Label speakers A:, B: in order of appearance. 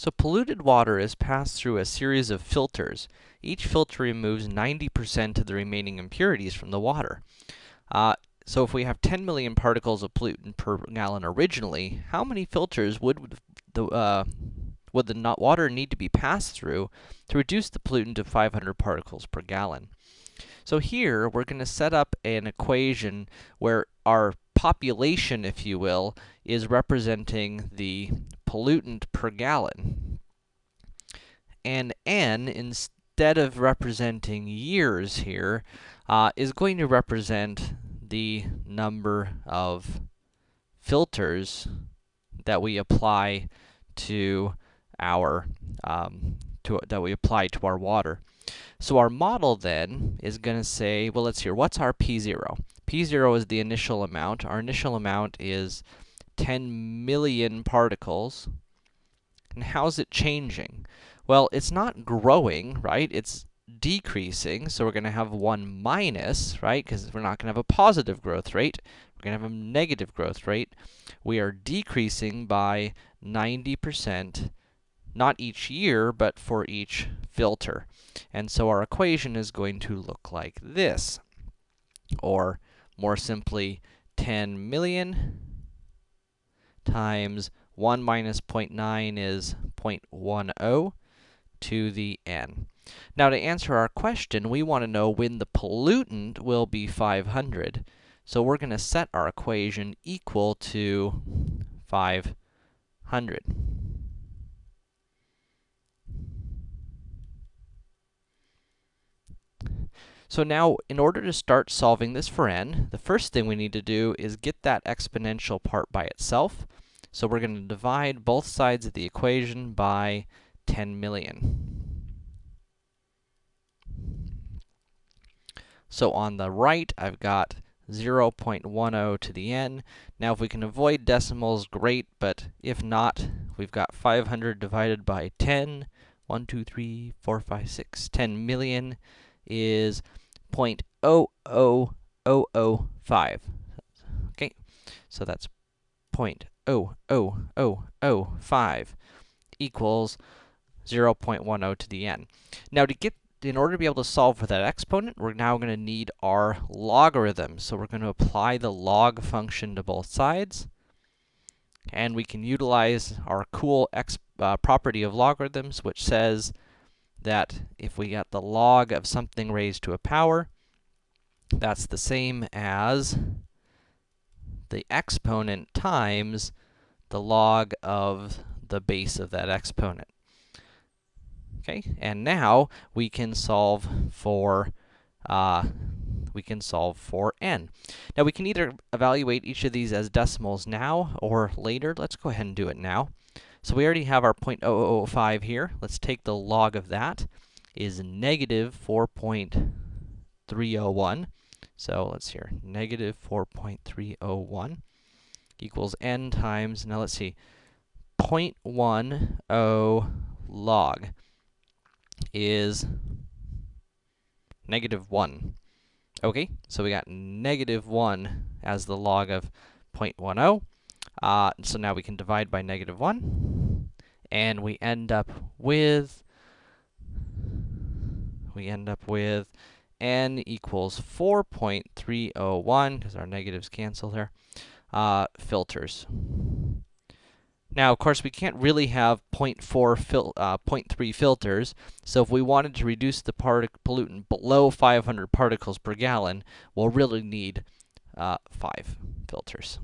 A: So polluted water is passed through a series of filters. Each filter removes 90% of the remaining impurities from the water. Uh, so if we have 10 million particles of pollutant per gallon originally, how many filters would the, uh, would the water need to be passed through to reduce the pollutant to 500 particles per gallon? So here, we're going to set up an equation where our population, if you will, is representing the pollutant per gallon. And n, instead of representing years here, uh, is going to represent the number of filters that we apply to our, um, to, that we apply to our water. So our model then is going to say, well, let's hear, what's our P0? P0 is the initial amount. Our initial amount is 10 million particles. And how's it changing? Well, it's not growing, right? It's decreasing, so we're going to have 1 minus, right? Because we're not going to have a positive growth rate. We're going to have a negative growth rate. We are decreasing by 90% not each year, but for each filter. And so our equation is going to look like this. Or, more simply, 10 million times 1 minus 0.9 is 0.10 to the n. Now, to answer our question, we want to know when the pollutant will be 500. So we're going to set our equation equal to 500. So now, in order to start solving this for n, the first thing we need to do is get that exponential part by itself. So we're going to divide both sides of the equation by 10 million. So on the right, I've got 0.10 to the n. Now, if we can avoid decimals, great, but if not, we've got 500 divided by 10. 1, 2, 3, 4, 5, 6, 10 million is 0.00005. Okay, so that's 0.00005 equals 0.10 to the n. Now, to get in order to be able to solve for that exponent, we're now going to need our logarithm. So we're going to apply the log function to both sides. And we can utilize our cool x uh, property of logarithms, which says that if we get the log of something raised to a power, that's the same as the exponent times the log of the base of that exponent. Okay, and now we can solve for, uh, we can solve for n. Now, we can either evaluate each of these as decimals now or later. Let's go ahead and do it now. So we already have our 0.0005 here. Let's take the log of that is negative 4.301. So let's hear negative 4.301 equals n times, now let's see, 0.10 log is negative 1. Okay, so we got negative 1 as the log of 0.10. Uh, so now we can divide by negative 1, and we end up with, we end up with n equals 4.301, because our negatives cancel there, uh, filters. Now, of course, we can't really have 0.4 fil uh, 0.3 filters, so if we wanted to reduce the pollutant below 500 particles per gallon, we'll really need uh, 5 filters.